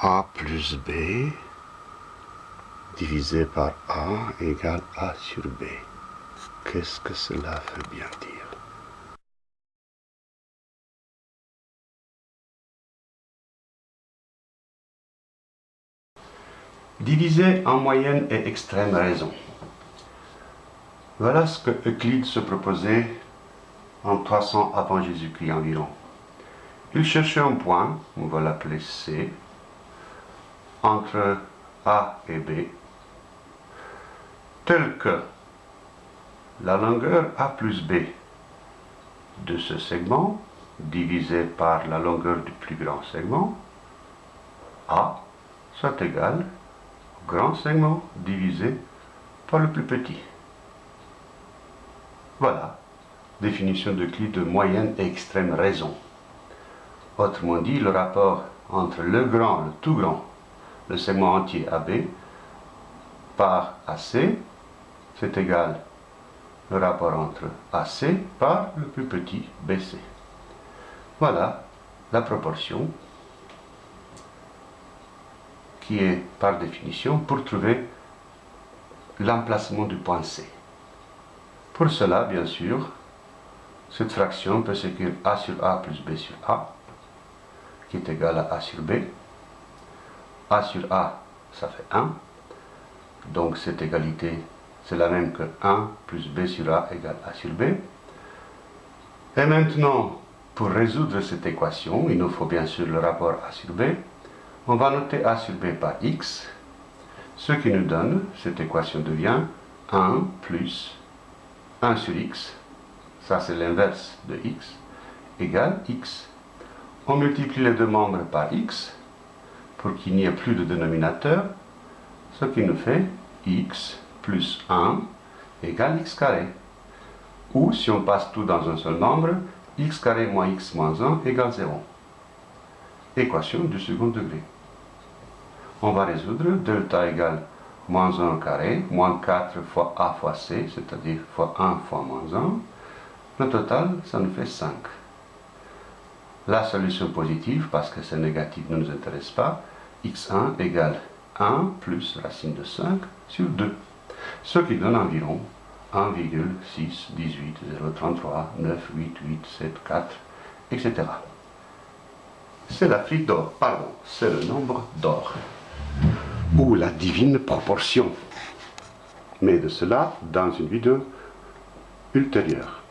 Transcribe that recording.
A plus B divisé par A égale A sur B. Qu'est-ce que cela veut bien dire? Diviser en moyenne et extrême raison. Voilà ce que Euclide se proposait en 300 avant Jésus-Christ environ. Il cherchait un point, on va l'appeler C, entre A et B, tel que la longueur A plus B de ce segment divisé par la longueur du plus grand segment, A, soit égal au grand segment divisé par le plus petit. Voilà, définition de clé de moyenne et extrême raison. Autrement dit, le rapport entre le grand, le tout grand, le segment entier AB, par AC, c'est égal le rapport entre AC par le plus petit BC. Voilà la proportion qui est par définition pour trouver l'emplacement du point C. Pour cela, bien sûr, cette fraction peut s'écrire A sur A plus B sur A, qui est égal à A sur B. A sur A, ça fait 1. Donc cette égalité, c'est la même que 1 plus B sur A égale A sur B. Et maintenant, pour résoudre cette équation, il nous faut bien sûr le rapport A sur B. On va noter A sur B par X, ce qui nous donne, cette équation devient 1 plus 1 sur X, ça c'est l'inverse de X, égale X. On multiplie les deux membres par x pour qu'il n'y ait plus de dénominateur, ce qui nous fait x plus 1 égale x carré. Ou si on passe tout dans un seul nombre, x carré moins x moins 1 égale 0. Équation du second degré. On va résoudre delta égale moins 1 carré, moins 4 fois a fois c, c'est-à-dire fois 1 fois moins 1. Le total, ça nous fait 5. La solution positive, parce que c'est négatif ne nous intéresse pas, x1 égale 1 plus racine de 5 sur 2, ce qui donne environ 1,6, 18, 033, 9, 8, 8, 7, 4, etc. C'est la fille d'or, pardon, c'est le nombre d'or, ou la divine proportion. Mais de cela dans une vidéo ultérieure.